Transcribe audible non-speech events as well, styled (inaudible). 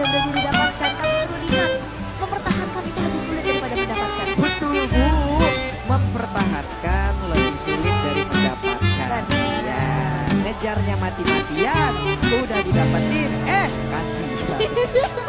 dan berhasil didapatkan, tapi perlu diingat, mempertahankan itu lebih sulit daripada mendapatkan. Betul, Bu. Mempertahankan lebih sulit dari mendapatkan. Ya, ngejarnya mati-matian, udah didapetin, eh kasih. (laughs)